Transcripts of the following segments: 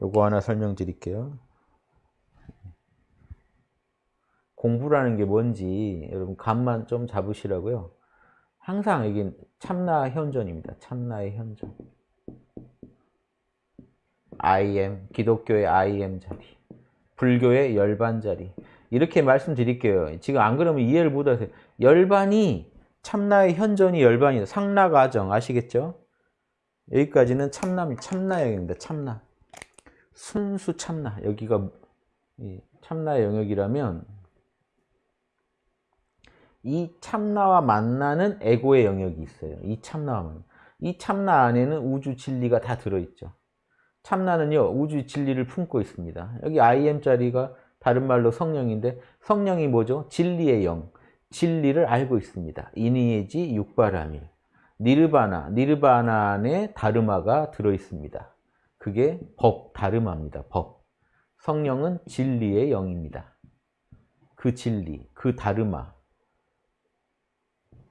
요거 하나 설명드릴게요. 공부라는 게 뭔지 여러분 감만 좀 잡으시라고요. 항상 여기 참나 현존입니다. 참나의 현존. I am, 기독교의 I am 자리, 불교의 열반 자리. 이렇게 말씀드릴게요. 지금 안 그러면 이해를 못하세요. 열반이 참나의 현존이 열반이다. 상나가정 아시겠죠? 여기까지는 참남이 참나영입니다. 참나. 순수 참나. 여기가 참나의 영역이라면 이 참나와 만나는 에고의 영역이 있어요. 이 참나와 만나. 이 참나 안에는 우주 진리가 다 들어있죠. 참나는요. 우주 진리를 품고 있습니다. 여기 IM자리가 다른 말로 성령인데 성령이 뭐죠? 진리의 영. 진리를 알고 있습니다. 이니에지 육바라밀. 니르바나, 니르바나 안에 다르마가 들어있습니다. 그게 법, 다르마입니다. 법. 성령은 진리의 영입니다. 그 진리, 그 다르마.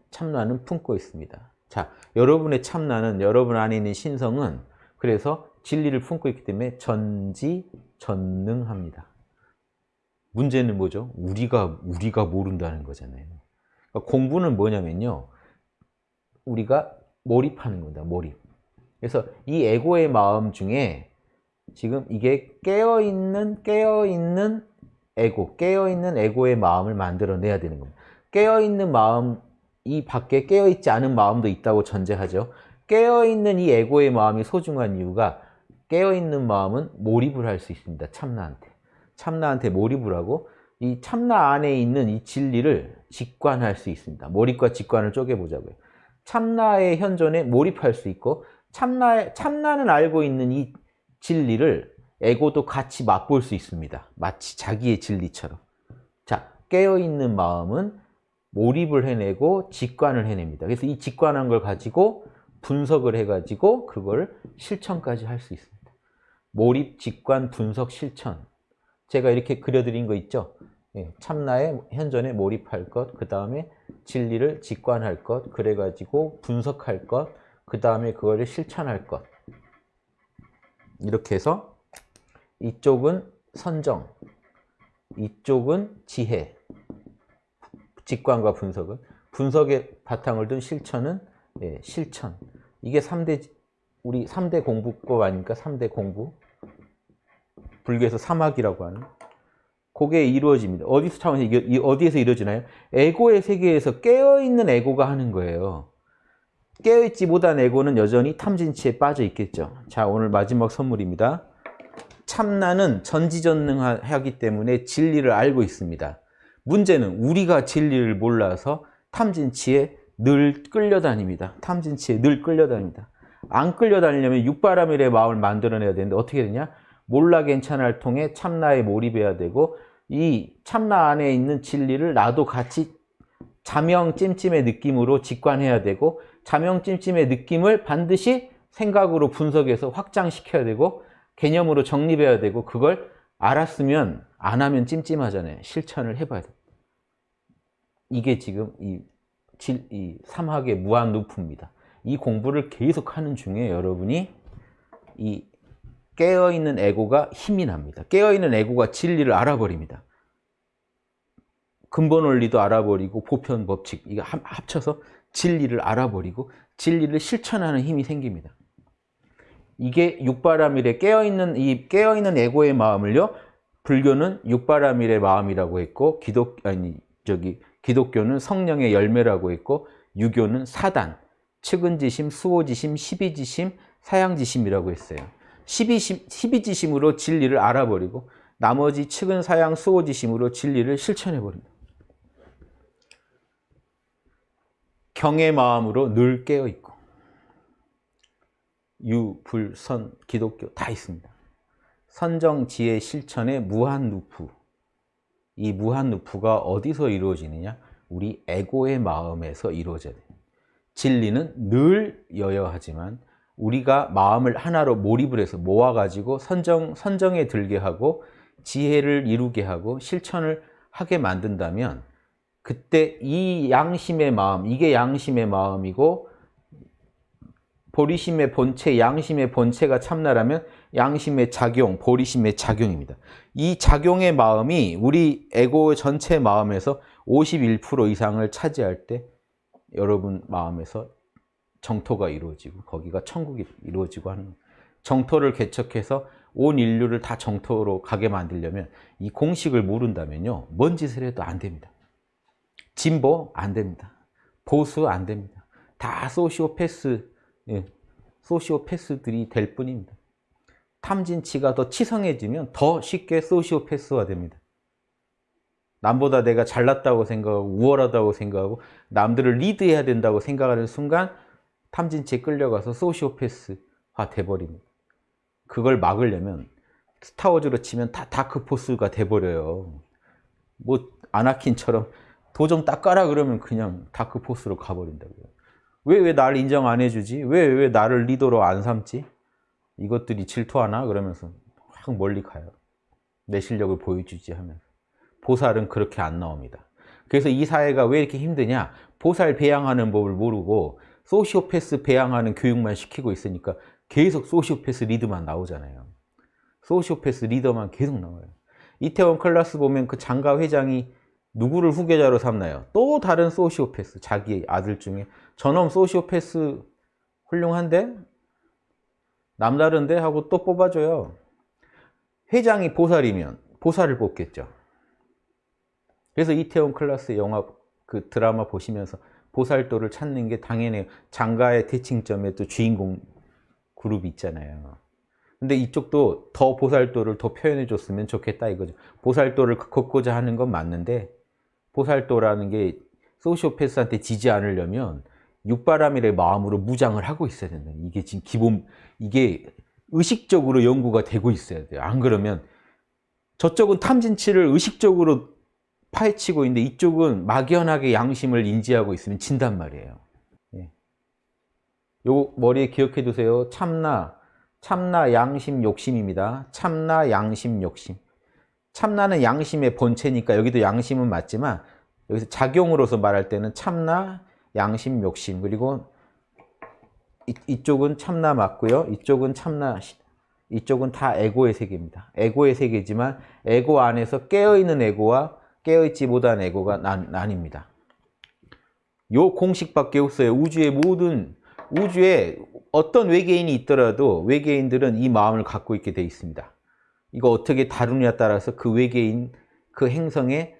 참나는 품고 있습니다. 자, 여러분의 참나는 여러분 안에 있는 신성은 그래서 진리를 품고 있기 때문에 전지전능합니다. 문제는 뭐죠? 우리가 우리가 모른다는 거잖아요. 그러니까 공부는 뭐냐면요. 우리가 몰입하는 겁니다. 몰입. 그래서 이 에고의 마음 중에 지금 이게 깨어있는 깨어있는 에고, 깨어있는 에고의 마음을 만들어내야 되는 겁니다. 깨어있는 마음, 이 밖에 깨어있지 않은 마음도 있다고 전제하죠. 깨어있는 이 에고의 마음이 소중한 이유가 깨어있는 마음은 몰입을 할 수 있습니다. 참나한테. 참나한테 몰입을 하고 이 참나 안에 있는 이 진리를 직관할 수 있습니다. 몰입과 직관을 쪼개보자고요. 참나의 현존에 몰입할 수 있고 참나의, 참나는 알고 있는 이 진리를 에고도 같이 맛볼 수 있습니다. 마치 자기의 진리처럼. 자, 깨어있는 마음은 몰입을 해내고 직관을 해냅니다. 그래서 이 직관한 걸 가지고 분석을 해가지고 그걸 실천까지 할 수 있습니다. 몰입, 직관, 분석, 실천. 제가 이렇게 그려드린 거 있죠? 예, 참나의 현존에 몰입할 것, 그 다음에 진리를 직관할 것, 그래가지고 분석할 것, 그 다음에 그거를 실천할 것. 이렇게 해서 이쪽은 선정, 이쪽은 지혜, 직관과 분석은 분석의 바탕을 둔 실천은 예, 실천. 이게 3대 우리 3대 공부법 아닙니까? 3대 공부. 불교에서 사막이라고 하는 그게 이루어집니다. 어디서 차원에서 어디에서 이루어지나요? 에고의 세계에서 깨어있는 에고가 하는 거예요. 깨어있지 못한 에고는 여전히 탐진치에 빠져 있겠죠. 자, 오늘 마지막 선물입니다. 참나는 전지전능하기 때문에 진리를 알고 있습니다. 문제는 우리가 진리를 몰라서 탐진치에 늘 끌려다닙니다. 탐진치에 늘 끌려다닙니다. 안 끌려다니려면 육바라밀의 마음을 만들어내야 되는데 어떻게 되냐? 몰라 괜찮아를 통해 참나에 몰입해야 되고 이 참나 안에 있는 진리를 나도 같이 자명 찜찜의 느낌으로 직관해야 되고 자명 찜찜의 느낌을 반드시 생각으로 분석해서 확장시켜야 되고 개념으로 정립해야 되고 그걸 알았으면 안 하면 찜찜하잖아요. 실천을 해봐야 돼. 이게 지금 이, 이 삼학의 무한 루프입니다. 이 공부를 계속하는 중에 여러분이 이 깨어있는 에고가 힘이 납니다. 깨어있는 에고가 진리를 알아버립니다. 근본 원리도 알아버리고 보편 법칙 이거 합쳐서 진리를 알아버리고 진리를 실천하는 힘이 생깁니다. 이게 육바라밀에 깨어있는 이 깨어있는 에고의 마음을요. 불교는 육바라밀의 마음이라고 했고 기독 아니 저기 기독교는 성령의 열매라고 했고 유교는 사단, 측은지심, 수호지심, 십이지심, 사양지심이라고 했어요. 12심, 12지심으로 진리를 알아버리고 나머지 측은 사양 수호지심으로 진리를 실천해버립니다. 경의 마음으로 늘 깨어있고 유, 불, 선, 기독교 다 있습니다. 선정, 지혜, 실천의 무한 루프 이 무한 루프가 어디서 이루어지느냐? 우리 에고의 마음에서 이루어져야 돼요. 진리는 늘 여여하지만 우리가 마음을 하나로 몰입을 해서 모아가지고 선정, 선정에 들게 하고 지혜를 이루게 하고 실천을 하게 만든다면 그때 이 양심의 마음, 이게 양심의 마음이고 보리심의 본체, 양심의 본체가 참나라면 양심의 작용, 보리심의 작용입니다. 이 작용의 마음이 우리 에고 전체 마음에서 51% 이상을 차지할 때 여러분 마음에서 정토가 이루어지고 거기가 천국이 이루어지고 하는 정토를 개척해서 온 인류를 다 정토로 가게 만들려면 이 공식을 모른다면요. 뭔 짓을 해도 안 됩니다. 진보 안 됩니다. 보수 안 됩니다. 다 소시오패스, 예, 소시오패스들이 될 뿐입니다. 탐진치가 더 치성해지면 더 쉽게 소시오패스화 됩니다. 남보다 내가 잘났다고 생각하고 우월하다고 생각하고 남들을 리드해야 된다고 생각하는 순간 탐진치에 끌려가서 소시오패스화 돼버립니다. 그걸 막으려면 스타워즈로 치면 다 다크포스가 돼버려요. 뭐 아나킨처럼 도정 닦아라 그러면 그냥 다크포스로 가버린다고요. 왜 왜 나를 인정 안 해주지? 왜 왜 나를 리더로 안 삼지? 이것들이 질투하나? 그러면서 확 멀리 가요. 내 실력을 보여주지 하면서. 보살은 그렇게 안 나옵니다. 그래서 이 사회가 왜 이렇게 힘드냐? 보살 배양하는 법을 모르고 소시오패스 배양하는 교육만 시키고 있으니까 계속 소시오패스 리더만 나오잖아요. 소시오패스 리더만 계속 나와요. 이태원 클라스 보면 그 장가 회장이 누구를 후계자로 삼나요? 또 다른 소시오패스, 자기 아들 중에 저놈 소시오패스 훌륭한데? 남다른데? 하고 또 뽑아줘요. 회장이 보살이면 보살을 뽑겠죠. 그래서 이태원 클라스 영화 그 드라마 보시면서 보살도를 찾는 게 당연해요. 장가의 대칭점에 또 주인공 그룹이 있잖아요. 근데 이쪽도 더 보살도를 더 표현해 줬으면 좋겠다 이거죠. 보살도를 걷고자 하는 건 맞는데 보살도라는 게 소시오패스한테 지지 않으려면 육바람일의 마음으로 무장을 하고 있어야 된다. 이게 지금 기본 이게 의식적으로 연구가 되고 있어야 돼요. 안 그러면 저쪽은 탐진치를 의식적으로 파헤치고 있는데 이쪽은 막연하게 양심을 인지하고 있으면 진단 말이에요. 예. 요 머리에 기억해 두세요. 참나, 참나 양심 욕심입니다. 참나 양심 욕심. 참나는 양심의 본체니까 여기도 양심은 맞지만 여기서 작용으로서 말할 때는 참나 양심 욕심 그리고 이, 이쪽은 참나 맞고요. 이쪽은 참나 이쪽은 다 에고의 세계입니다. 에고의 세계지만 에고 안에서 깨어있는 에고와 깨어있지 못한 에고가 난, 나뉩니다. 요 공식밖에 없어요. 우주의 모든 우주에 어떤 외계인이 있더라도 외계인들은 이 마음을 갖고 있게 돼 있습니다. 이거 어떻게 다루냐에 따라서 그 외계인 그 행성의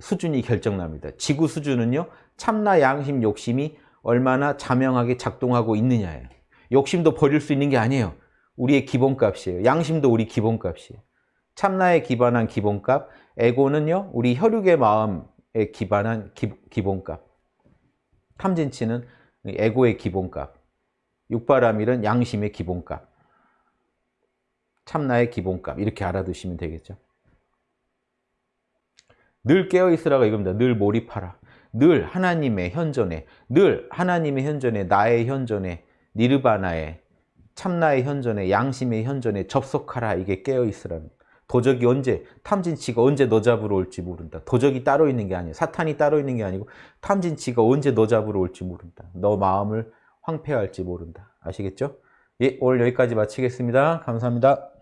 수준이 결정납니다. 지구 수준은요. 참나 양심 욕심이 얼마나 자명하게 작동하고 있느냐예요. 욕심도 버릴 수 있는 게 아니에요. 우리의 기본값이에요. 양심도 우리 기본값이에요. 참나에 기반한 기본값, 에고는요. 우리 혈육의 마음에 기반한 기, 기본값. 탐진치는 에고의 기본값. 육바라밀은 양심의 기본값. 참나의 기본값. 이렇게 알아두시면 되겠죠. 늘 깨어있으라가 이겁니다. 늘 몰입하라. 늘 하나님의 현존에, 늘 하나님의 현존에, 나의 현존에, 니르바나에, 참나의 현존에, 양심의 현존에 접속하라. 이게 깨어있으라는 도적이 언제, 탐진치가 언제 너 잡으러 올지 모른다. 도적이 따로 있는 게 아니야. 사탄이 따로 있는 게 아니고 탐진치가 언제 너 잡으러 올지 모른다. 너 마음을 황폐할지 모른다. 아시겠죠? 예, 오늘 여기까지 마치겠습니다. 감사합니다.